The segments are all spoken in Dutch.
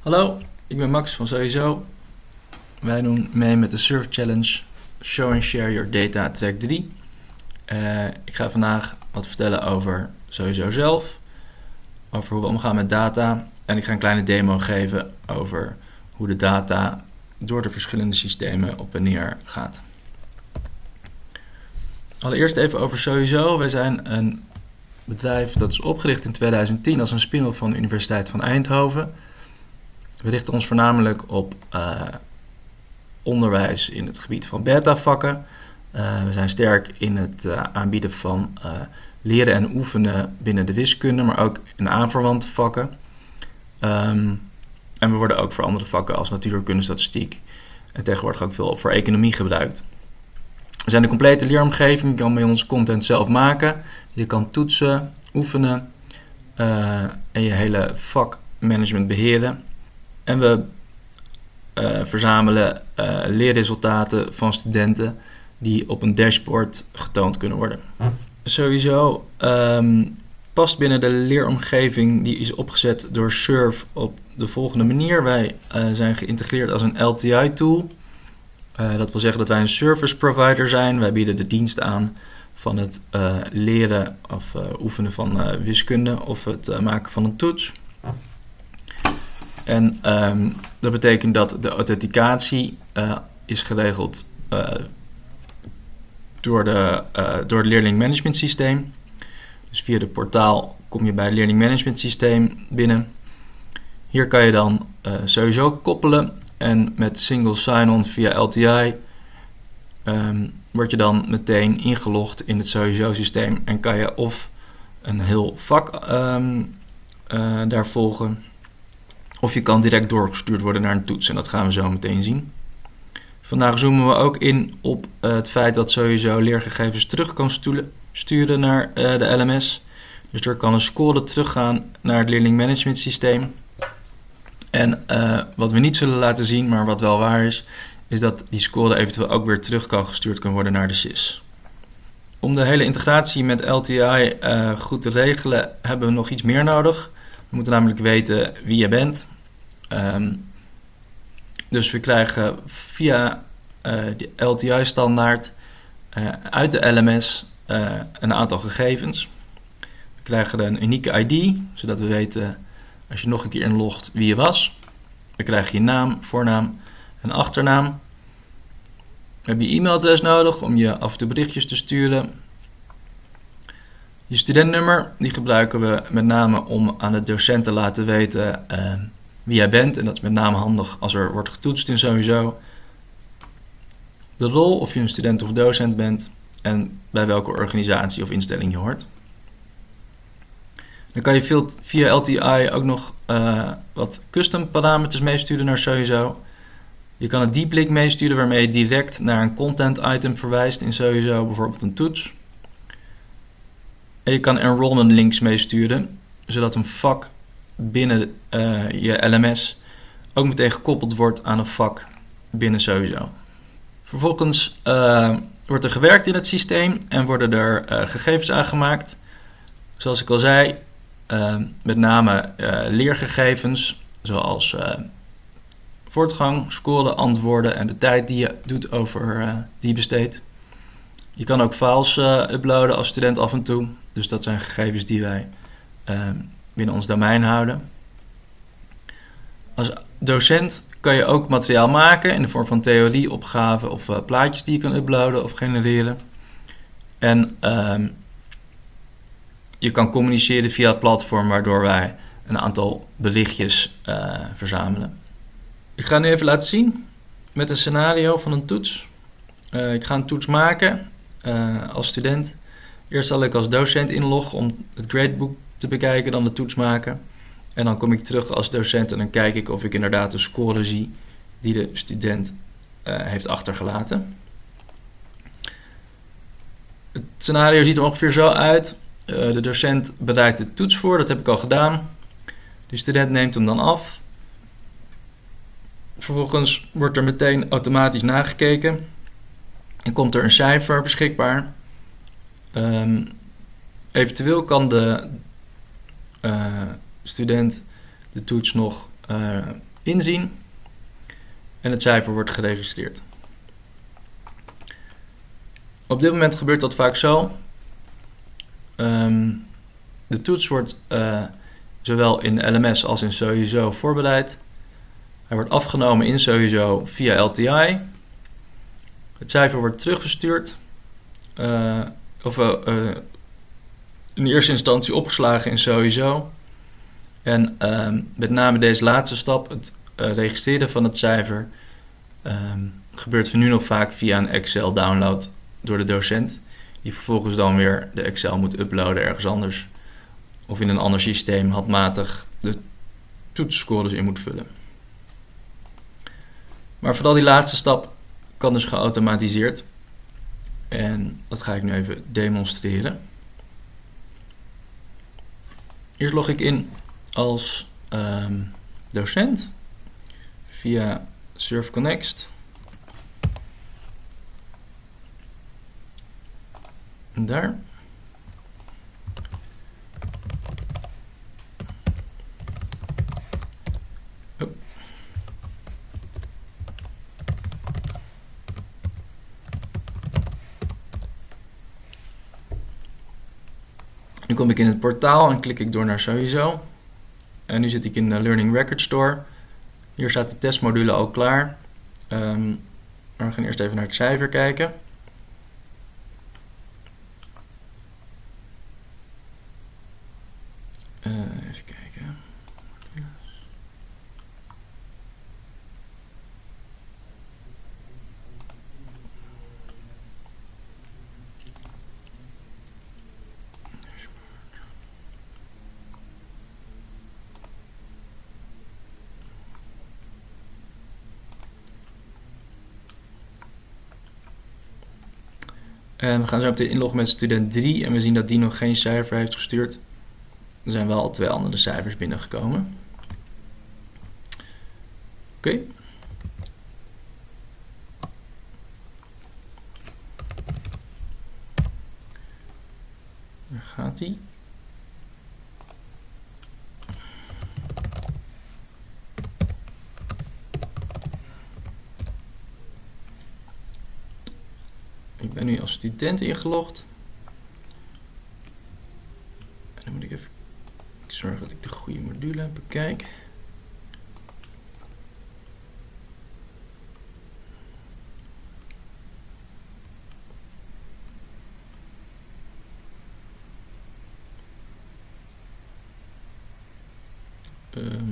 Hallo, ik ben Max van Sowieso. Wij doen mee met de Surf Challenge Show and Share Your Data Track 3. Uh, ik ga vandaag wat vertellen over Sowieso zelf, over hoe we omgaan met data en ik ga een kleine demo geven over hoe de data door de verschillende systemen op en neer gaat. Allereerst even over Sowieso. Wij zijn een bedrijf dat is opgericht in 2010 als een spin-off van de Universiteit van Eindhoven. We richten ons voornamelijk op uh, onderwijs in het gebied van beta-vakken. Uh, we zijn sterk in het uh, aanbieden van leren en oefenen binnen de wiskunde, maar ook in aanverwante vakken. Um, en we worden ook voor andere vakken als natuurkunde, statistiek en tegenwoordig ook veel voor economie gebruikt. We zijn de complete leeromgeving. Je kan bij ons content zelf maken. Je kan toetsen, oefenen en je hele vakmanagement beheren. En we uh, verzamelen uh, leerresultaten van studenten die op een dashboard getoond kunnen worden. Hm. Sowieso um, past binnen de leeromgeving die is opgezet door Surf op de volgende manier. Wij uh, zijn geïntegreerd als een LTI-tool. dat wil zeggen dat wij een service provider zijn. Wij bieden de dienst aan van het leren of oefenen van wiskunde of het maken van een toets. En um, dat betekent dat de authenticatie uh, is geregeld uh, door, de, uh, door het leerling management systeem. Dus via de portaal kom je bij het learning management systeem binnen. Hier kan je dan sowieso koppelen en met single sign-on via LTI um, word je dan meteen ingelogd in het sowieso systeem en kan je of een heel vak um, daar volgen of je kan direct doorgestuurd worden naar een toets en dat gaan we zo meteen zien. Vandaag zoomen we ook in op uh, het feit dat sowieso leergegevens terug kan sturen naar uh, de LMS. Dus er kan een score teruggaan naar het leerling management systeem. En uh, wat we niet zullen laten zien, maar wat wel waar is, is dat die score eventueel ook weer terug kan gestuurd kan worden naar de SIS. Om de hele integratie met LTI goed te regelen, hebben we nog iets meer nodig. We moeten namelijk weten wie je bent. Um, dus we krijgen via uh, de LTI-standaard eh, uit de LMS eh, een aantal gegevens. We krijgen een unieke ID, zodat we weten als je nog een keer inlogt wie je was. We krijgen je naam, voornaam en achternaam. We hebben je e-mailadres nodig om je af en toe berichtjes te sturen. Je studentnummer, die gebruiken we met name om aan de docent te laten weten uh, wie jij bent. En dat is met name handig als er wordt getoetst in sowieso. De rol, of je een student of docent bent en bij welke organisatie of instelling je hoort. Dan kan je via LTI ook nog uh, wat custom parameters meesturen naar sowieso. Je kan een deep link meesturen waarmee je direct naar een content item verwijst in sowieso, bijvoorbeeld een toets. En je kan enrollment links meesturen, zodat een vak binnen uh, je LMS ook meteen gekoppeld wordt aan een vak binnen sowieso. Vervolgens uh, wordt er gewerkt in het systeem en worden er uh, gegevens aangemaakt. Zoals ik al zei, met name leergegevens, zoals voortgang, scoren, antwoorden en de tijd die je doet over die je besteedt. Je kan ook files uploaden als student af en toe. Dus dat zijn gegevens die wij binnen ons domein houden. Als docent kan je ook materiaal maken in de vorm van theorieopgaven of uh, plaatjes die je kan uploaden of genereren. En uh, je kan communiceren via het platform waardoor wij een aantal berichtjes uh, verzamelen. Ik ga nu even laten zien met een scenario van een toets. Uh, ik ga een toets maken als student. Eerst zal ik als docent inloggen om het gradebook te bekijken, dan de toets maken. En dan kom ik terug als docent en dan kijk ik of ik inderdaad de score zie die de student uh, heeft achtergelaten. Het scenario ziet er ongeveer zo uit. Uh, de docent bereidt de toets voor, dat heb ik al gedaan. De student neemt hem dan af. Vervolgens wordt er meteen automatisch nagekeken en komt er een cijfer beschikbaar. Um, eventueel kan de uh, student de toets nog uh, inzien en het cijfer wordt geregistreerd. Op dit moment gebeurt dat vaak zo. Ehm, de toets wordt uh, zowel in LMS als in sowieso voorbereid. Hij wordt afgenomen in sowieso via LTI. Het cijfer wordt teruggestuurd. Of uh, in eerste instantie opgeslagen in sowieso. En uh, met name deze laatste stap, het registreren van het cijfer, ehm, gebeurt nu nog vaak via een Excel download door de docent. Die vervolgens dan weer de Excel moet uploaden ergens anders. Of in een ander systeem handmatig de toetsscores in moet vullen. Maar vooral die laatste stap kan dus geautomatiseerd. En dat ga ik nu even demonstreren. Eerst log ik in als um, docent via SurfConnect. Daar. Kom ik in het portaal en klik ik door naar sowieso. En nu zit ik in de Learning Record Store. Hier staat de testmodule al klaar. Um, maar we gaan eerst even naar het cijfer kijken. Uh, even kijken. En we gaan zo meteen inloggen met student 3 en we zien dat die nog geen cijfer heeft gestuurd. Er zijn wel al twee andere cijfers binnengekomen. Oké. Daar gaat hij. Ik ben nu als student ingelogd. En dan moet ik even zorgen dat ik de goede module bekijk. Um,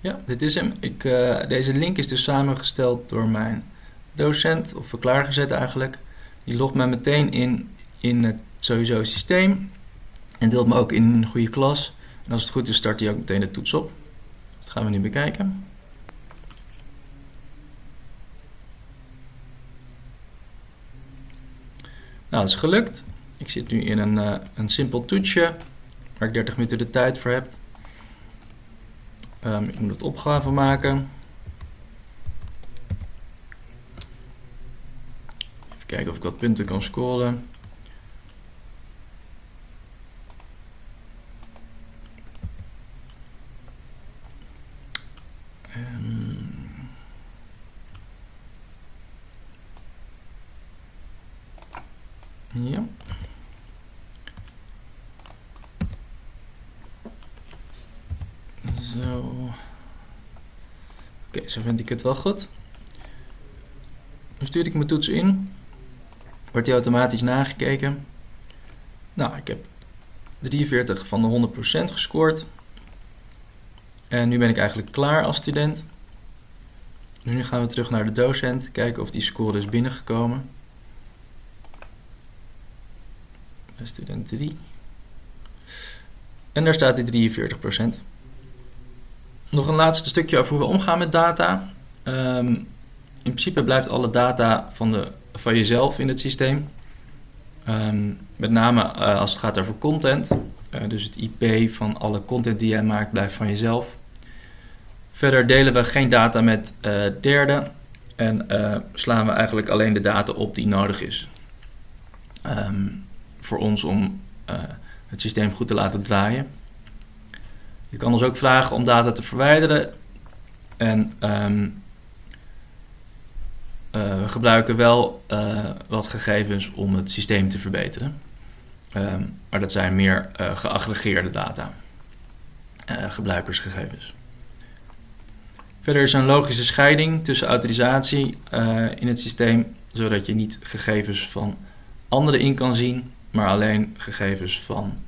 Ja, dit is hem. Ik, uh, deze link is dus samengesteld door mijn docent, of klaargezet eigenlijk. Die logt mij meteen in in het sowieso systeem en deelt me ook in een goede klas. En als het goed is, start hij ook meteen de toets op. Dat gaan we nu bekijken. Nou, dat is gelukt. Ik zit nu in een, uh, een simpel toetsje waar ik 30 minuten de tijd voor heb. Um, ik moet het opgave maken. Even kijken of ik wat punten kan scoren. Um, ja. Zo. Oké, zo vind ik het wel goed. Dan stuur ik mijn toets in. Wordt die automatisch nagekeken. Nou, ik heb 43 van de 100% gescoord. En nu ben ik eigenlijk klaar als student. Nu gaan we terug naar de docent, kijken of die score is binnengekomen. Student 3. En daar staat die 43%. Nog een laatste stukje over hoe we omgaan met data. Um, in principe blijft alle data van, de, van jezelf in het systeem. Um, met name uh, als het gaat over content. Uh, dus het IP van alle content die jij maakt blijft van jezelf. Verder delen we geen data met uh, derden. En slaan we eigenlijk alleen de data op die nodig is. Um, voor ons om het systeem goed te laten draaien. Je kan ons ook vragen om data te verwijderen. En ehm, we gebruiken wel wat gegevens om het systeem te verbeteren. Ehm, maar dat zijn meer geaggregeerde data, gebruikersgegevens. Verder is een logische scheiding tussen autorisatie in het systeem, zodat je niet gegevens van anderen in kan zien, maar alleen gegevens van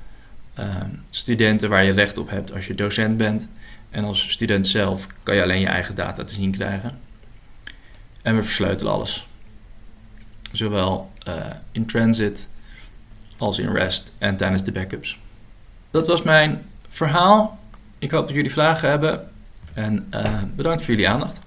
studenten waar je recht op hebt als je docent bent. En als student zelf kan je alleen je eigen data te zien krijgen. En we versleutelen alles. Zowel uh, in transit als in REST en tijdens de backups. Dat was mijn verhaal. Ik hoop dat jullie vragen hebben. En uh, bedankt voor jullie aandacht.